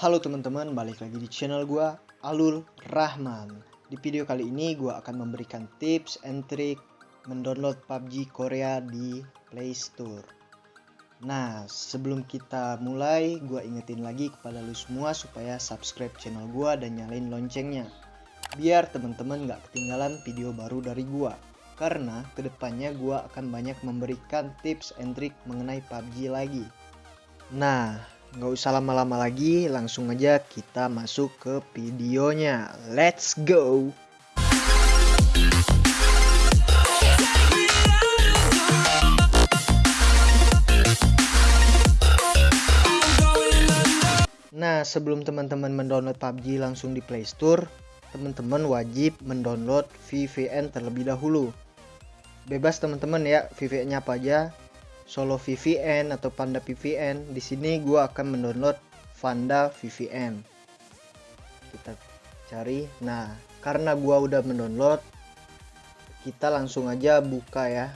Halo teman-teman, balik lagi di channel gua Alul Rahman. Di video kali ini gua akan memberikan tips and trick mendownload PUBG Korea di Play Store. Nah, sebelum kita mulai, gua ingetin lagi kepada lu semua supaya subscribe channel gua dan nyalain loncengnya. Biar teman-teman gak ketinggalan video baru dari gua. Karena ke depannya gua akan banyak memberikan tips and trick mengenai PUBG lagi. Nah, nggak usah lama-lama lagi, langsung aja kita masuk ke videonya. Let's go! Nah, sebelum teman-teman mendownload PUBG langsung di Play Store, teman-teman wajib mendownload VPN terlebih dahulu. Bebas teman-teman ya, VPN-nya apa aja, Solo VPN atau Panda VPN. Di sini gue akan mendownload Panda VPN. Kita cari. Nah, karena gue udah mendownload, kita langsung aja buka ya.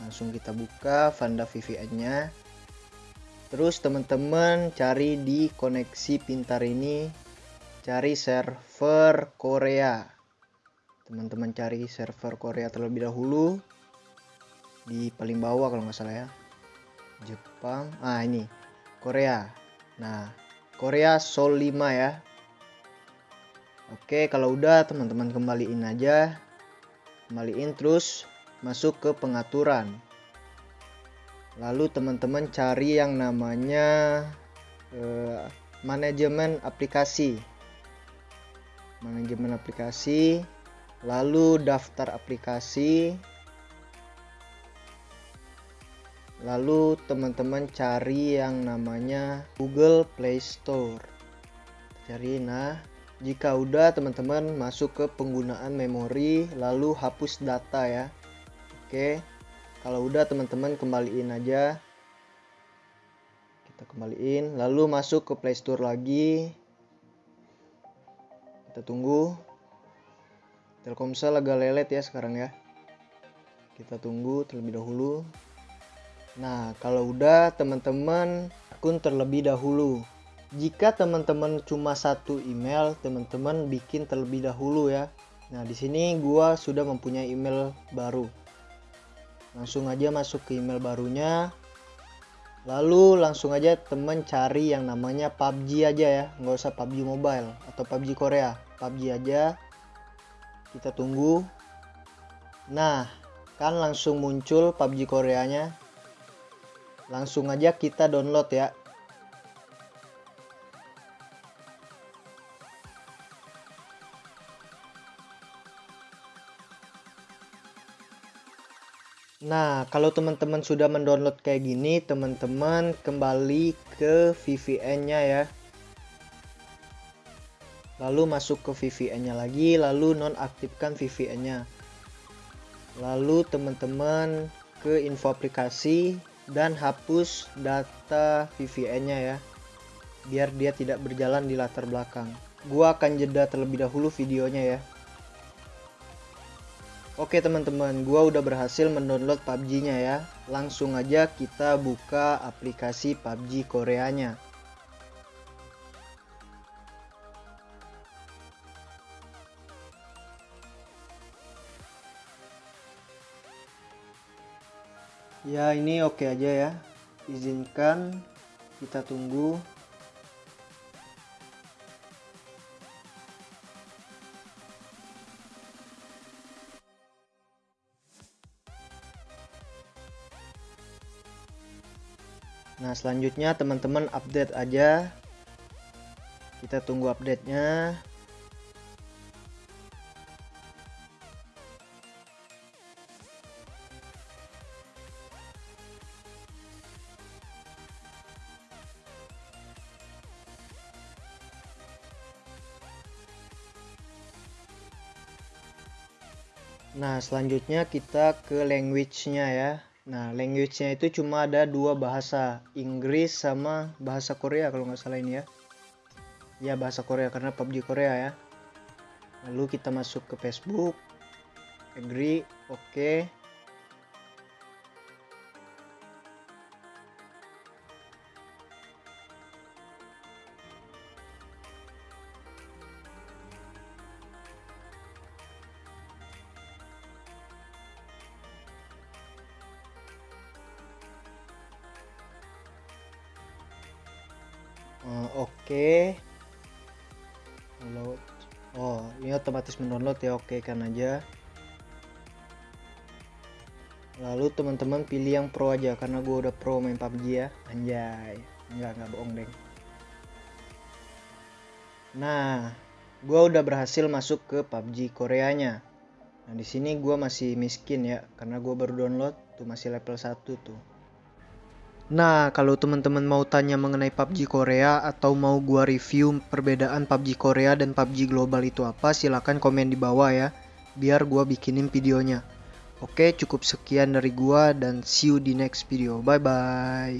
Langsung kita buka Panda VPN-nya. Terus teman-teman cari di koneksi pintar ini, cari server Korea. Teman-teman cari server Korea terlebih dahulu di paling bawah kalau nggak salah ya. Jepang. Ah ini. Korea. Nah Korea Sol 5 ya. Oke kalau udah teman-teman kembaliin aja. Kembaliin terus masuk ke pengaturan. Lalu teman-teman cari yang namanya eh, manajemen aplikasi. Manajemen aplikasi lalu daftar aplikasi lalu teman-teman cari yang namanya Google Play Store. Cari nah jika udah teman-teman masuk ke penggunaan memori lalu hapus data ya. Oke kalau udah teman-teman kembaliin aja. Kita kembaliin lalu masuk ke Play Store lagi. Kita tunggu. Telkomsel agak lelet ya sekarang ya. Kita tunggu terlebih dahulu Nah, kalau udah teman-teman akun terlebih dahulu. Jika teman-teman cuma satu email, teman-teman bikin terlebih dahulu ya. Nah, di sini gua sudah mempunyai email baru. Langsung aja masuk ke email barunya. Lalu langsung aja teman cari yang namanya PUBG aja ya, nggak usah PUBG Mobile atau PUBG Korea, PUBG aja. Kita tunggu. Nah, kan langsung muncul PUBG Koreanya langsung aja kita download ya Nah, kalau teman-teman sudah mendownload kayak gini, teman-teman kembali ke VPN-nya ya. Lalu masuk ke VPN-nya lagi, lalu nonaktifkan VPN-nya. Lalu teman-teman ke info aplikasi, dan hapus data VPN-nya ya biar dia tidak berjalan di latar belakang gua akan jeda terlebih dahulu videonya ya Oke teman-teman, gua udah berhasil mendownload PUBG-nya ya. Langsung aja kita buka aplikasi PUBG Koreanya. Ya ini oke aja ya. Izinkan kita tunggu. Nah selanjutnya teman-teman update aja. Kita tunggu update nya Nah, selanjutnya kita ke language-nya ya. Nah, language-nya itu cuma ada dua bahasa, Inggris sama bahasa Korea kalau nggak salah ini ya. Ya, bahasa Korea karena PUBG Korea ya. Lalu kita masuk ke Facebook, agree, oke. Okay. Uh, oke. Okay. oh ini otomatis mendownload ya oke okay kan aja. Lalu teman-teman pilih yang pro aja karena gue udah pro main PUBG ya. Anjay. Enggak enggak bohong deng. Nah gue udah berhasil masuk ke PUBG Koreanya. Nah di sini gue masih miskin ya karena gue baru download tuh masih level 1 tuh Nah, kalau teman-teman mau tanya mengenai PUBG Korea atau mau gua review perbedaan PUBG Korea dan PUBG global itu apa, silahkan komen di bawah ya, biar gua bikinin videonya. Oke, cukup sekian dari gua dan see you di next video. Bye bye.